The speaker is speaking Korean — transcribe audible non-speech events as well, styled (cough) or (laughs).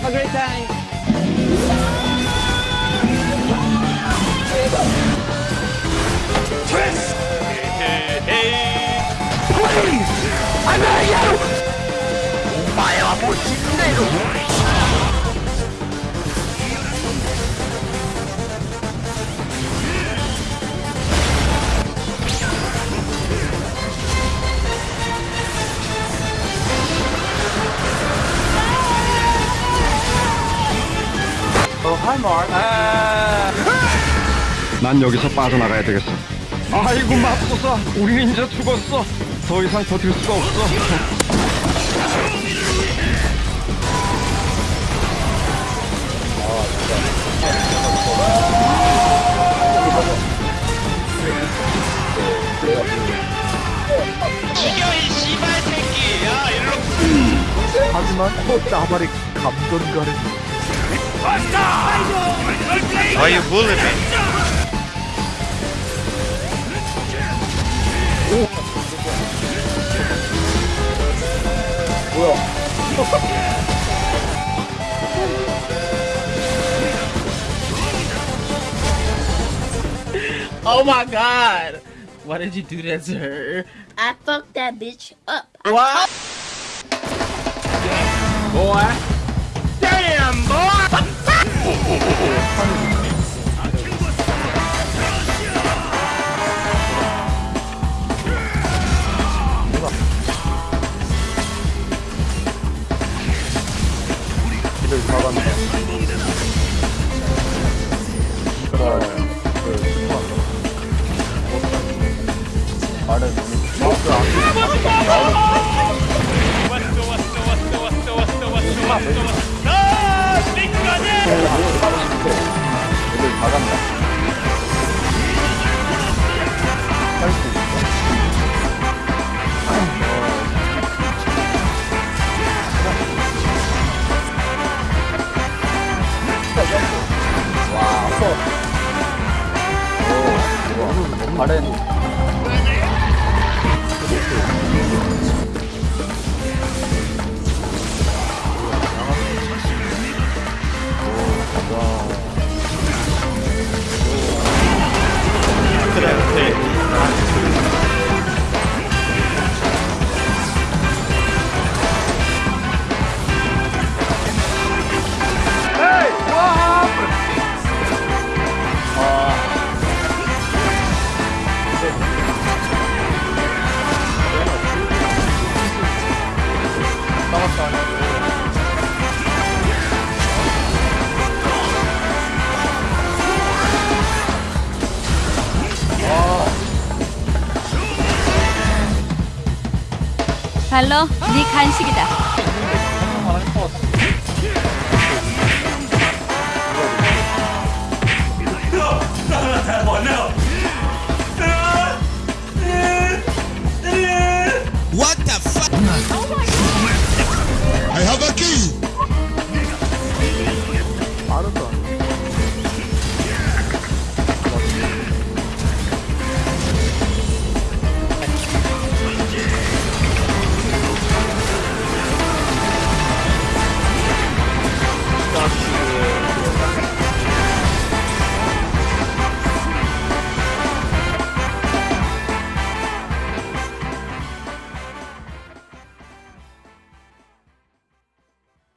Have a great time. Twist! Please! I'm not you! お前はもう死んでいる 난 여기서 빠져나가야 되겠어. 아이고 맙소사, 우리는 이제 죽었어. 더 이상 버틸 수가 없어. 하지만 나발이 감동가는 Why you bully me? (laughs) Oh my god! Why did you do that to her? I fucked that bitch up. What? Boy. 막았네. 그래. 아래 마우스 왔어 왔어 왔어 왔어 왔어 왔어 나 시간에. 오늘 다 간다. 오, 아래 발로 네 간식이다.